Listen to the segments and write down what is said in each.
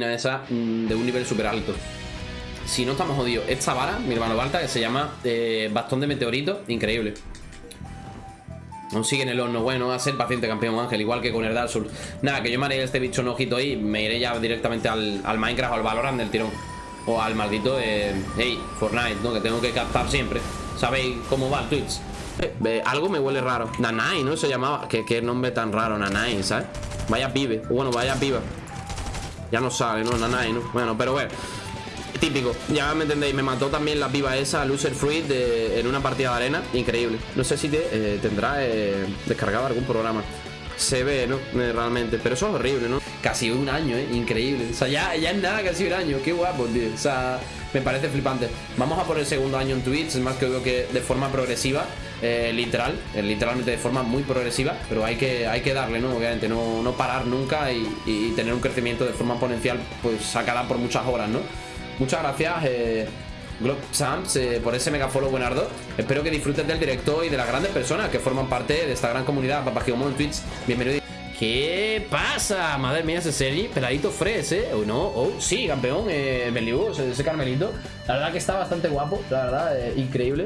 esa mm, de un nivel súper alto. Si no estamos jodidos. Esta vara, mi hermano Balta, que se llama eh, bastón de meteorito, increíble. Aún sigue en el horno. Bueno, a ser paciente, campeón Ángel, igual que con el Dark Souls. Nada, que yo me haré este bicho un ojito ahí. Me iré ya directamente al, al Minecraft o al Valorant del tirón. O al maldito, eh, hey, Fortnite, ¿no? Que tengo que captar siempre. ¿Sabéis cómo va el Twitch? Eh, algo me huele raro. Nanai, ¿no? Se llamaba. ¿Qué, qué nombre tan raro, Nanai, ¿sabes? Vaya pibe. Bueno, vaya piba. Ya no sale, ¿no? Nanai, ¿no? Bueno, pero bueno. Típico, ya me entendéis, me mató también la piba esa, Loser Fruit, en una partida de arena. Increíble. No sé si te, eh, tendrá eh, descargado algún programa. Se ve, ¿no? Eh, realmente. Pero eso es horrible, ¿no? Casi un año, ¿eh? Increíble. O sea, ya, ya es nada, casi un año. Qué guapo, tío. O sea, me parece flipante. Vamos a por el segundo año en Twitch. Es más que veo que de forma progresiva. literal, literalmente de forma muy progresiva, pero hay que, hay que darle, ¿no? Obviamente, no, no parar nunca y, y, tener un crecimiento de forma exponencial, pues sacará por muchas horas, ¿no? Muchas gracias, eh, Glob Sams, eh, por ese mega follow buenardo. Espero que disfrutes del directo y de las grandes personas que forman parte de esta gran comunidad. Papagiomon en Twitch, bienvenido. ¿Qué pasa? Madre mía, ese Sergi, peladito fresh, ¿eh? ¿O no? Oh, sí, campeón, eh, ese, Carmelito. La verdad que está bastante guapo, la verdad, eh, increíble.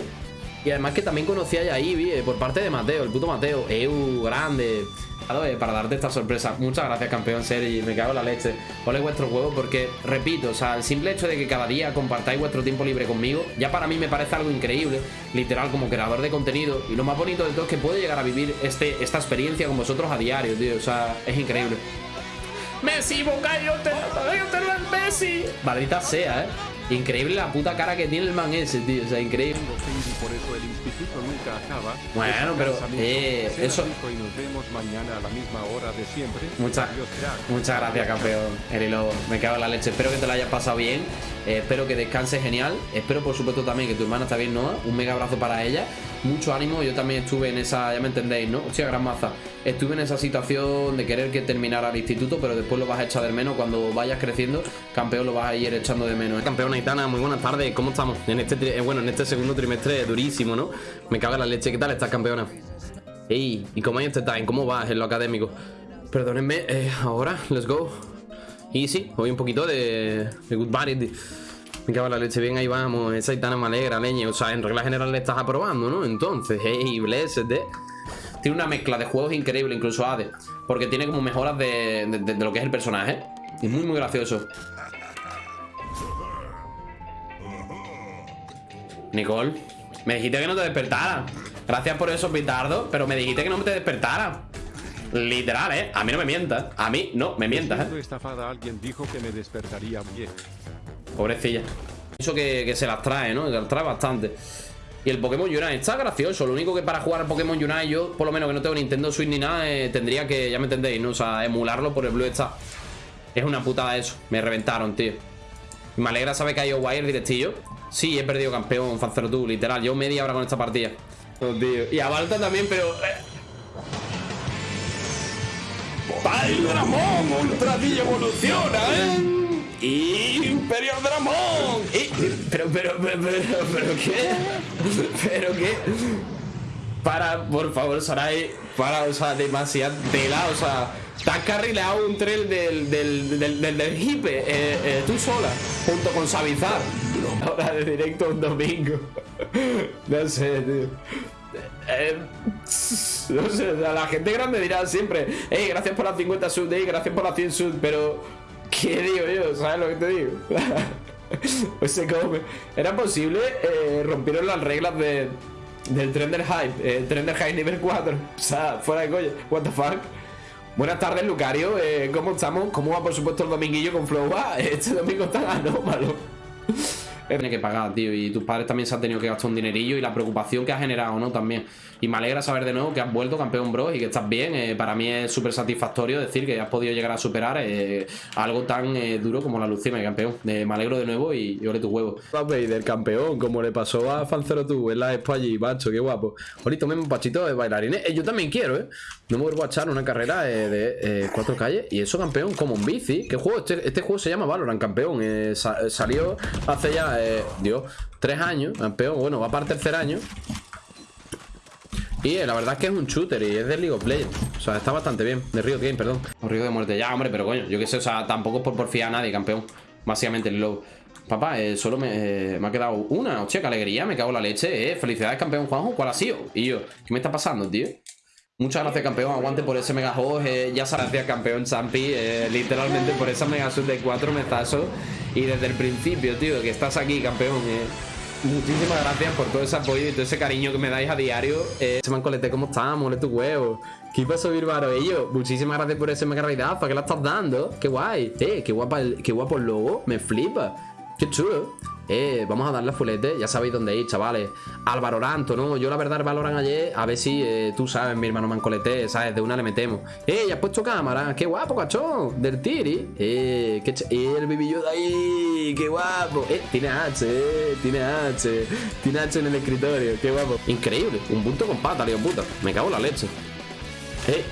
Y además que también conocía a Ivy eh, por parte de Mateo, el puto Mateo. Eu, grande. Eh, para darte esta sorpresa. Muchas gracias, campeón Sergi. Me cago en la leche. Ole vuestro juego porque, repito, o sea, el simple hecho de que cada día compartáis vuestro tiempo libre conmigo, ya para mí me parece algo increíble, literal, como creador de contenido. Y lo más bonito de todo es que puedo llegar a vivir este, esta experiencia con vosotros a diario, tío. O sea, es increíble. Messi, Bocayo, te, te lo es Messi. Maldita sea, eh. Increíble la puta cara que tiene el man ese, tío. O sea, increíble. Bueno, pero eh, eso. Muchas, muchas gracias, campeón. Erilo, me cago en la leche. Espero que te la hayas pasado bien. Eh, espero que descanse genial. Espero, por supuesto, también que tu hermana está bien, ¿no? Un mega abrazo para ella. Mucho ánimo. Yo también estuve en esa, ya me entendéis, ¿no? Hostia, gran maza. Estuve en esa situación de querer que terminara el instituto, pero después lo vas a echar de menos. Cuando vayas creciendo, campeón lo vas a ir echando de menos. Campeón Aitana, muy buenas tardes. ¿Cómo estamos? En este, eh, bueno, en este segundo trimestre durísimo, ¿no? Me caga la leche. ¿Qué tal estás, campeona? Ey, ¿y cómo hay este time? ¿Cómo vas en lo académico? Perdónenme, eh, ahora, let's go. Y sí, hoy un poquito de, de good body. Me cago la leche, bien, ahí vamos. Esa Aitana me alegra, leña. O sea, en regla general le estás aprobando, ¿no? Entonces, hey, blessed, eh. Tiene una mezcla de juegos increíble, incluso ADE. Porque tiene como mejoras de, de, lo que es el personaje. Y muy, muy gracioso. Nicole, me dijiste que no te despertara. Gracias por esos pitardos, pero me dijiste que no me te despertara. Literal, ¿eh? A mí no me mientas. A mí no me mientas, ¿eh? alguien dijo que me despertaría bien. Pobrecilla. Eso que, que se las trae, ¿no? Se las trae bastante. Y el Pokémon Unite está gracioso. Lo único que para jugar al Pokémon Unite, yo, por lo menos que no tengo Nintendo Switch ni nada, eh, tendría que, ya me entendéis, ¿no? O sea, emularlo por el Blue Star. Es una putada eso. Me reventaron, tío. me alegra saber que ha ido Wire directillo. Sí, he perdido campeón, Fancero tú, literal. Yo media hora con esta partida. Oh, tío. Y a Balta también, pero. Eh. Dramón! Ultra evoluciona, ¿eh? Imperio Dramón. pero, pero, pero, pero, pero, ¿qué? ¿Pero qué? Para, por favor, Sarai, para, o sea, demasiado tela, o sea, te has carrileado un trail del, del, del, del, del hipe, eh, eh, tú sola, junto con Savizar. Ahora de directo un domingo. No sé, tío. Eh, la gente grande dirá siempre, hey, gracias por las 50 subs, hey, gracias por las 100 subs, pero ¿Qué digo yo? ¿Sabes lo que te digo? pues se come. Era posible, eh, rompieron las reglas de, del Trender Hype, el Trender Hype nivel 4. O sea, fuera de coña. What the fuck. Buenas tardes, Lucario. Eh, ¿Cómo estamos? ¿Cómo va, por supuesto, el dominguillo con Flow? este domingo está anómalo. Tiene que pagar, tío. Y tus padres también se han tenido que gastar un dinerillo y la preocupación que ha generado, ¿no? También. Y me alegra saber de nuevo que has vuelto campeón, bro, y que estás bien. Eh, para mí es súper satisfactorio decir que has podido llegar a superar eh, algo tan eh, duro como la Lucima, campeón. me alegro de nuevo y, y ole tu huevo. del campeón, como le pasó a Fancero tú en la expo allí, macho, qué guapo. Ahorita un pachito de bailarines. yo también quiero, ¿eh? No me vuelvo a echar una carrera de cuatro calles. Y eso, campeón, como un bici. ¿Qué juego? Este, este juego se llama Valorant, campeón. salió hace ya, Dios, tres años, campeón. Bueno, va para el tercer año. Y eh, la verdad es que es un shooter y es de League of Legends. O sea, está bastante bien. De Riot Game, perdón. O Río de muerte. Ya, hombre, pero coño, yo qué sé, o sea, tampoco es por porfiar a nadie, campeón. Básicamente el low. Papá, eh, solo me, eh, me ha quedado una. Hostia, qué alegría, me cago en la leche, eh. Felicidades, campeón Juanjo. ¿Cuál ha sido? Y yo, ¿qué me está pasando, tío? Muchas gracias, campeón. Aguante por ese mega host. Eh, ya se gracias, campeón Champi. Eh, literalmente por esa mega sub de cuatro metazos. Y desde el principio, tío, que estás aquí, campeón. Eh. Muchísimas gracias por todo ese apoyo y todo ese cariño que me dais a diario. Eh, mancolete, ¿cómo estás? Mole tu huevo. ¿Qué pasó, Birbaro? Ello, muchísimas gracias por ese mega raidad. ¿Para qué la estás dando? Qué guay. Eh, qué guapa el, qué guapo el logo. Me flipa. Qué chulo. Eh, vamos a darle a fulete, ya sabéis dónde ir, chavales. Al Valoranto, ¿no? Yo la verdad el Valorant ayer, a ver si eh, tú sabes, mi hermano Mancolete, ¿sabes? De una le metemos. Eh, ya has puesto cámara, qué guapo, cachón. Del Tiri. Eh, qué ch el bibillo de ahí, qué guapo. Eh, tiene H, eh, tiene H. Tiene H en el escritorio, qué guapo. Increíble, un punto con pata, lío puta. Me cago en la leche. Eh,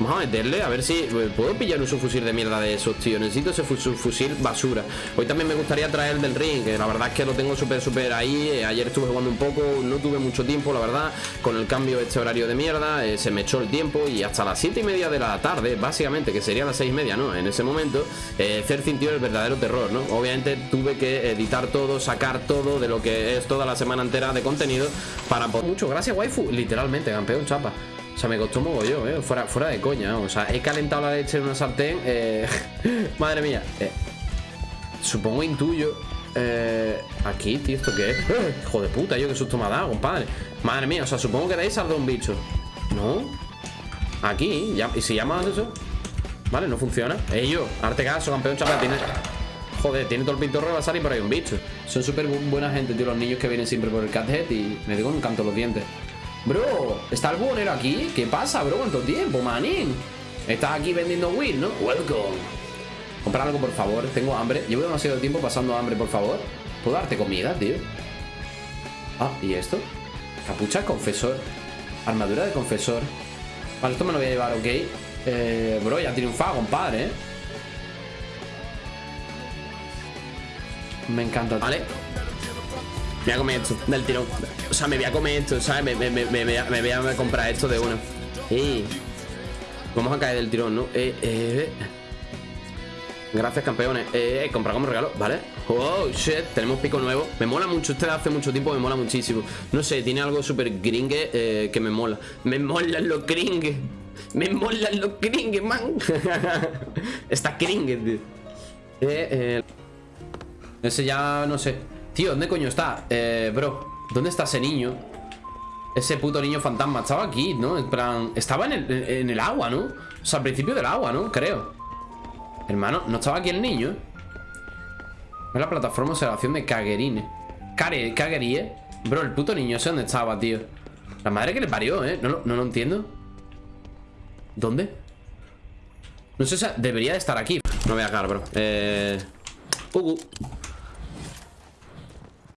Vamos a meterle, a ver si eh, puedo pillar un subfusil de mierda de esos, tío. Necesito ese fu- subfusil basura. Hoy también me gustaría traer el del ring, que la verdad es que lo tengo súper, súper ahí. Eh, ayer estuve jugando un poco, no tuve mucho tiempo, la verdad. Con el cambio de este horario de mierda, eh, se me echó el tiempo y hasta las 7 y media de la tarde, básicamente, que sería las 6 y media, ¿no? En ese momento, eh, Cer sintió el verdadero terror, ¿no? Obviamente tuve que editar todo, sacar todo de lo que es toda la semana entera de contenido para... po- Mucho, gracias, waifu. Literalmente, campeón, chapa. O sea, me costó mogollón, ¿eh? Fuera, fuera de coña, ¿no? O sea, he calentado la leche en una sartén. Eh... Madre mía. Eh, Supongo, intuyo. Eh... Aquí, tío, ¿esto qué es? ¡Eh! Hijo de puta, yo qué susto me ha dado, compadre. Madre mía, o sea, supongo que de ahí saldrá un bicho. ¿No? Aquí. ¿y si llamas eso? Vale, no funciona. Ello, arte caso, campeón chaval, tiene. Joder, tiene todo el pintorro y va a salir por ahí un bicho. Son súper bu- buena gente, tío, los niños que vienen siempre por el cathead y me digo un canto los dientes. Bro, ¿está el buhonero aquí? ¿Qué pasa, bro? ¿Cuánto tiempo, manín? Estás aquí vendiendo weed, ¿no? Welcome. Comprar algo, por favor. Tengo hambre. Llevo demasiado tiempo pasando hambre, por favor. ¿Puedo darte comida, tío? Ah, ¿y esto? Capucha confesor. Armadura de confesor. Vale, esto me lo voy a llevar, ok. Eh, bro, ya triunfado, compadre, ¿eh? Me encanta. Vale. Me voy a comer esto, del tirón. O sea, me voy a comer esto, ¿sabes? Me, me, me, me, voy a- comprar esto de una. Ey. Vamos a caer del tirón, ¿no? Eh, eh. Gracias, campeones. Eh, eh, comprar como regalo, ¿vale? Oh, shit, tenemos pico nuevo. Me mola mucho, este hace mucho tiempo me mola muchísimo. No sé, tiene algo súper gringue eh, que me mola. Me molan los gringues. Me molan los gringues, man. Está gringue, tío. Eh, eh. Ese ya no sé. Tío, ¿dónde coño está? Eh, bro, ¿dónde está ese niño? Ese puto niño fantasma. Estaba aquí, ¿no? En plan. Estaba en el, en el agua, ¿no? O sea, al principio del agua, ¿no? Creo. Hermano, ¿no estaba aquí el niño? Es la plataforma de observación de Kagerine. Kare, Kagerie. Bro, el puto niño, sé dónde estaba, tío. La madre que le parió, ¿eh? No, lo- no lo entiendo. ¿Dónde? No sé, sea, debería de estar aquí. No voy a cagar, bro. Eh. Ugu.